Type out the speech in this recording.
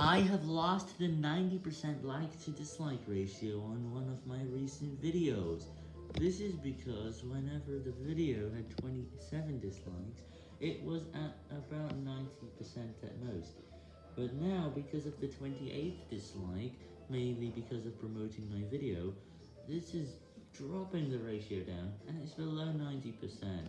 I have lost the 90% like to dislike ratio on one of my recent videos. This is because whenever the video had 27 dislikes, it was at about 90% at most. But now, because of the 28th dislike, mainly because of promoting my video, this is dropping the ratio down, and it's below 90%.